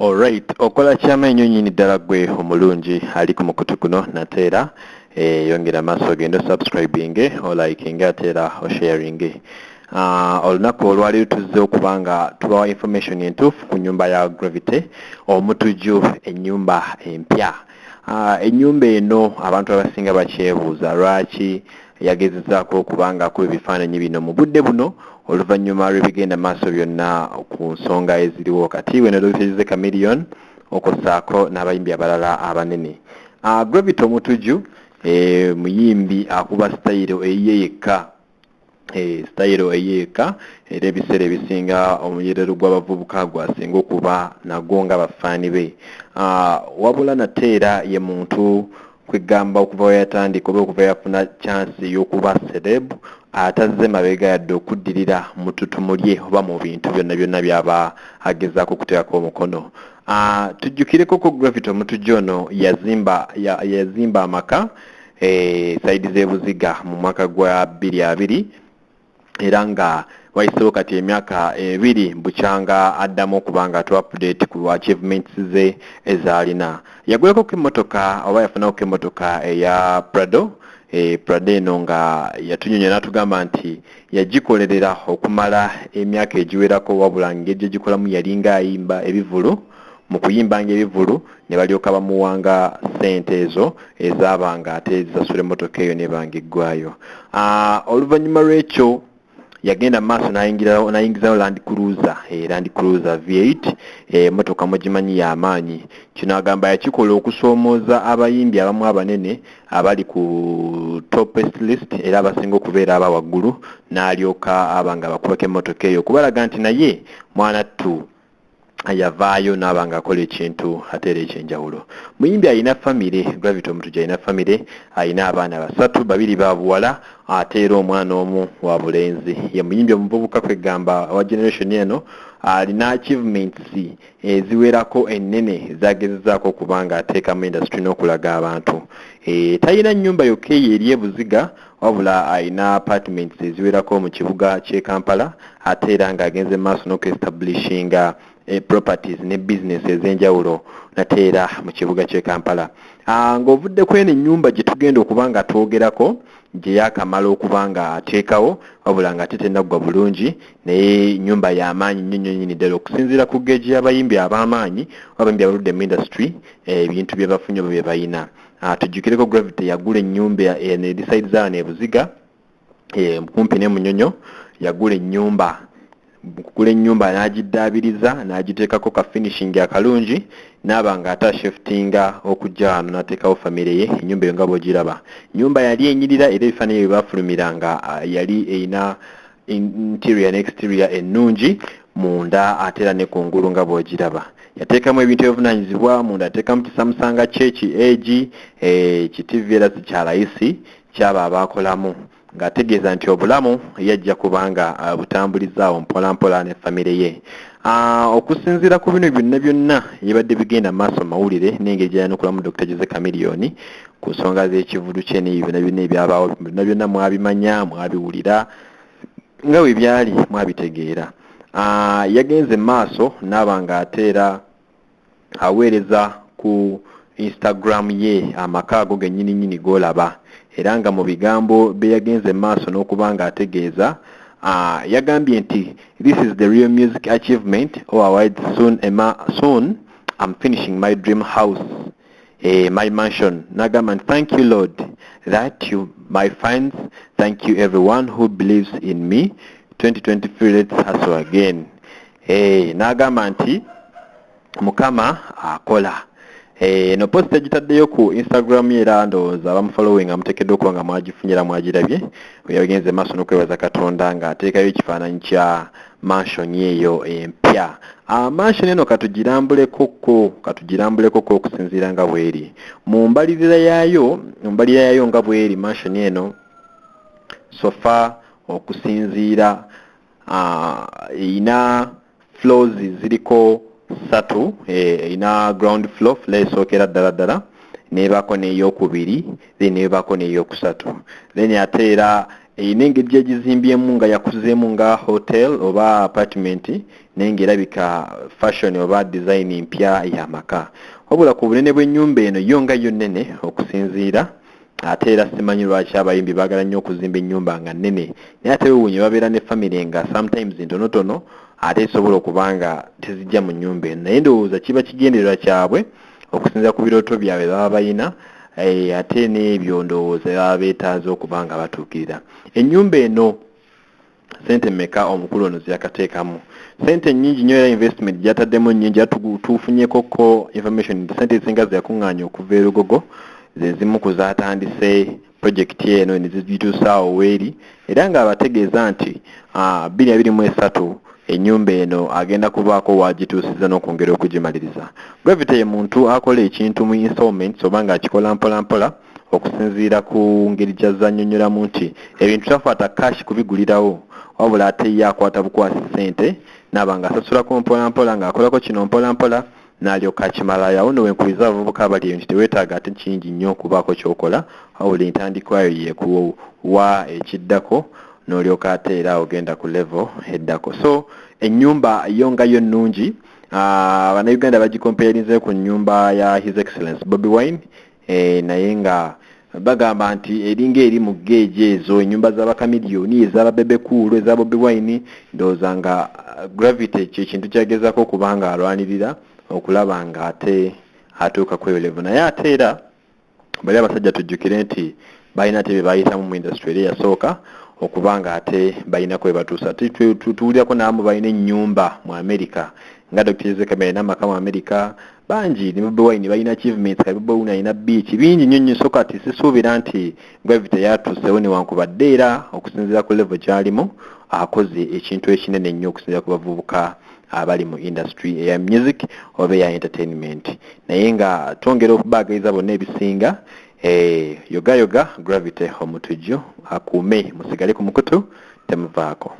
alright okola kyamenyo nyini ddala gwe omulungi. Ali ku mukutu guno nate era e, yongera maaso ogende osubscribinge olikinge ate era osharinge. Uh, olunaku olwali tuzze okuba nga tubawa information entuufu ku nyumba ya gravity omutuju ennyumba empya. Uh, ennyumba eno abantu abasinga bakyebuuza lwaki yagezezaako okuba nga akuba ebifaananyi bino? Mu budde buno oluvannyuma lwebigenda maaso byonna ku nsonga eziriwo kati weno lwiteze kamillion okussaako n'abayimbi abalala abanene. Uh, gravity omutuju e, muyimbi akuba sitayiro eyiye yekka e, sitayiro eyiye era ebiseera ebisinga omuyerero gw'abavubuka gwasinga okuba nagwo nga bafaani be. Uh, wabula nate era ye muntu kwegamba okuva weyatandika oba okuva yafuna chansi y'okuba celeb atazze mabega yadde okuddirira mu ttutumu lye oba mu bintu byonna byonna byaba agezaako okuteekako omukono. Uh, tujjukireko ko gravity omutujja ono yazimba amaka e, saidi z'ebuziga mu mwaka gwa bbiri abiri era nga wayisewo kati emyaka ebiri bukyanga addamu okuba nga tu update ku achievements ze ezaalina. Yaguleko ko emmotoka oba yafunako ko emmotoka eya prado e, prado eno nga yatunyonyo n'atugamba nti yagikolerera okumala emyaka egiwerako wabula ngeri gyegikolamu yalinga ayimba ebivulu mu kuyimbanga ebivulu ne balyoka bamuwanga ssente ezo ezaabanga ate zisasula emmotoka eyo nebanga eggwayo. Oluvannyuma lw'ekyo yagenda maaso nayingizayo land cruiser e, land cruiser v8 emotoka mugimanyi yamaanyi kino agamba yakikola okusoomooza abayimbi abamu abanene abali ku topest list era abasinga okubeera aba waggulu n'alyoka aba nga bakubako emotoka eyo. Okubalaga nti naye mwana ttu yavaayo naaba nga akola ekintu ate era ekyenjawulo. Muyimbi alina famire gravity omutuja alina famire alina abaana basatu babiri babuwala ate era omwana omu wa bulenzi. Ye muyimbi omuvubuka kwegamba wa generation eno alina achievements eziwerako ennene zagezezaako okuba nga ateekamu industry n'okulaga abantu. E, talina nnyumba yokka eyo eri ebuziga wabula alina apartments eziwerako mu kibuga ky'e kampala ate era ng'agenze maaso n'okuestablishinga properties ne business ez'enjawulo nate era mu kibuga ky'e kampala. Ng'ovudde ku eno ennyumba gye tugenda okuba nga twogerako gye yakamala okuba nga ateekawo wabula nga ate tennaggwa bulungi naye nyumba y'amaanyi nnyo nnyo nyini ddala okusinziira ku geegi y'abayimbi ab'amaanyi abayimbi abaludde mu industry ebintu bye bafunye oba bye balina tujjukireko gravity yagula ennyumba eri side zaano ebuziga kumpi ne munyonyo yagula ennyumba kugula ennyumba n'agiddaabiriza n'agiteekako ka finishing akalungi naaba nga ate ashiftinga okujja wano n'ateekawo famire ye ennyumba eyo nga bw'ogiraba. Nyumba yali enyirira era ebifaananyi bye baafulumira nga yali erina interior ne exterior ennungi munda ate era ne kungulu nga bw'ogiraba. Yateekamu ebintu ebivunanyizibwa munda ateekamu kisamusanga kyeki egi kitivi era sikyalayisi kyaba abaakolamu ng'ategeeza nti obulamu yajja kubanga butambulizaawo mpolampola ne famire ye. Okusinziira ku bino byonna byonna yebadde bigenda maaso mawulire n'engeri gyayanukulamu dr jose kamiliyoni ku nsonga z'ekivulu kye neyo byonna byonna ebyabaawo byonna byonna mwabimanya mwabiwulira nga bwe byali mwabitegeera. Yagenze maaso naaba nga ateera aweereza ku instagram ye amaka ago gennyini nnyini g'olaba era nga mu bigambo bye yagenze maaso n'okuba nga ategeeza uh, yagambye nti this is the real music achievement. Or award soon, ema, soon I'm finishing my dream house eh, my mansion. Nagamba nti thank you lord that you my fans thank you everyone who believes in me. 2023 let's hustle again. Eh, nagamba nti mukama akola eno uh, post egitaddeyo ku instagram era ndowooza abamufollowing amuteekeddwa okuba nga mwagifunyira mwagirabye. Yagenze maaso n'okwebaza katonda ng'ateekayo ekifaananyi kya mansion eyo empya. Uh, mansion eno katugirambulekoko katugirambulekoko okusinziira nga bweri. Mu mbalirira yaayo mu mbalirira yaayo nga bweri mansion eno sofa okusinziira erina uh, floors ziriko satu erina ground floor floor esookera ddala ddala nebaako n'eyokubiri then nebaako n'eyokusatu then ate era erina engeri gyegizimbyemu nga yakuzeemu nga hotel oba apartment naye ngaerabika fashion oba design mpya yamaka wabula ku bunene bw'ennyumba eno yo nga yo nnene okusinziira ate era simanyi lwaki abayimbi baagala nnyo okuzimba ennyumba nga nnene. Naye ate wewunye babeera ne famire nga sometimes ntonotono ate esobola okuba nga tezijja mu nnyumba eno. Naye ndowooza kiba kigendererwa kyabwe okusinza ku birooto byabwe baba bayina eh, ate n'ebyo ndowooza baba beetaaze okuba nga batuukirira. Ennyumba eno sente mmeka omukulu ono zeyakateekamu sente nnyingi nnyo era investment gyataddemu nnyingi era tufunyekoko information sente ezisinga zeyakuŋŋaanya okuva erugogo zezimu ku zatandise projekiti eno nezigituusaawo weeri era ng'abategeeza nti bbiri abiri mu esatu ennyumba eno agenda kubaako wagituusiza n'okwongera okugimaliriza. Gravity ye muntu akola ekintu mu installments oba ng'akikola mpola mpola okusinziira ku ngeri gyazannyonnyolamu nti ebintu takwata kashi kubigulirawo wabula ate ye akwata bukwasi ssente naaba ng'asasulako mpola mpola ng'akolako kino mpola mpola n'alyoka akimalayo. Awo noweenkubiza abavubuka abali eyo nti teweetaaga ate kingi nnyo okubaako kyokola wabula entandikwayo yekuwa ekiddako n'olyoka ate era ogenda ku level eddako. So ennyumba yo nga yo nnungi abannayuganda bagikompeerinze ku nnyumba ya his excellence bobi wine e, naye nga bagamba nti eringa eri mu geegi ezo ennyumba z'abakamiliyoni ez'ababebekuulu eza bobi wine ndowooza nga gravity kyekintu kyagezako okuba nga alwanirira okulaba nga ate atuuka ku eyo level. Naye ate era bali abasajja tujjukire nti balina te bye bayitamu mu industry eri eyasooka okuba nga ate balina kwe batuusa. Tuwulirako naamu balina ennyumba mu america nga dr zekamere n'amaka mu america bangi ne bobi wine balina achievements ka bobi wine alina beach bingi nnyo nnyo so kati sisuubira nti gravity yatuusewo newankubadde era okusinziira ku level gy'alimu akoze ekintu ekinene nnyo okusinziira ku bavubuka abali mu industry eya music oba eya entertainment. Naye nga twongera okubaagaliza bonna ebisinga eh, yoga yoga gravity omutujju akuume musigale ku mukutu temuvaako